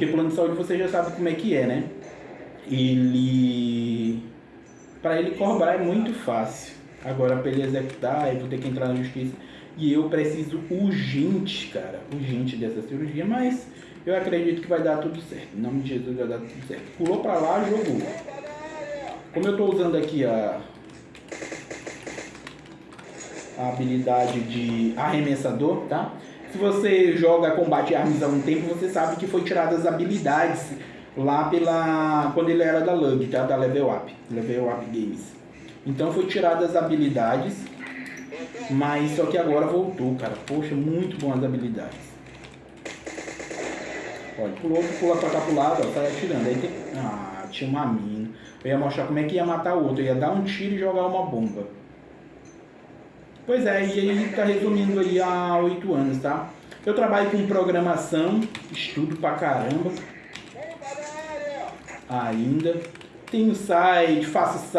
Porque plano de saúde você já sabe como é que é, né? Ele... Para ele cobrar é muito fácil. Agora, para ele executar, eu vou ter que entrar na justiça. E eu preciso urgente, cara, urgente dessa cirurgia, mas eu acredito que vai dar tudo certo. Em nome de Jesus vai dar tudo certo. Pulou para lá, jogou. Como eu estou usando aqui a, a habilidade de arremessador, tá? Se você joga combate armas há um tempo, você sabe que foi tiradas as habilidades lá pela quando ele era da LUG, tá? Da Level Up, Level Up Games. Então foi tiradas as habilidades, mas só que agora voltou, cara. Poxa, muito bom as habilidades. Olha, pulou, pula pra cá pro lado, ó, sai atirando. Aí tem... Ah, tinha uma mina. Eu ia mostrar como é que ia matar o outro. Eu ia dar um tiro e jogar uma bomba. Pois é, e aí tá resumindo aí há oito anos, tá? Eu trabalho com programação, estudo pra caramba. Ainda. Tenho site, faço site.